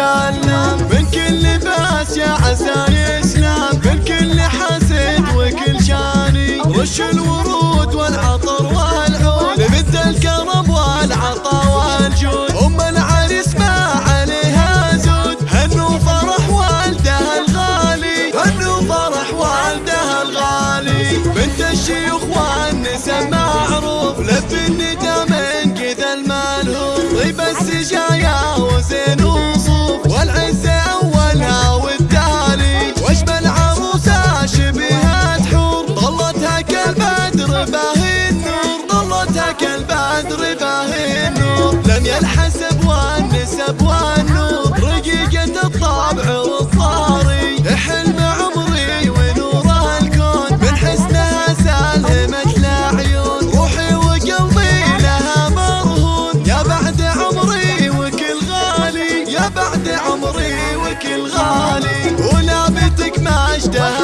قلنا من كل باس يا عسى يسلم من كل حسد وكل شاني. وش الورود والعطر والعود؟ مثل الكرم والعطا والجود. أم العريس ما عليها زود. هن وفرح والدها الغالي. هن وفرح والدها الغالي. بنت الشيوخ والنساء معروف. لف الندى من كذا الملهوف. طيب السجايا وزينو ذاك البدر باهي النور لم يلحسب والنسب والنور رقيقة الطبع والصاري حلم عمري ونور الكون. من حسنها سالمت العيون روحي وقلبي لها مرهون. يا بعد عمري وكل غالي. يا بعد عمري وكل غالي. ولابتك اشتهى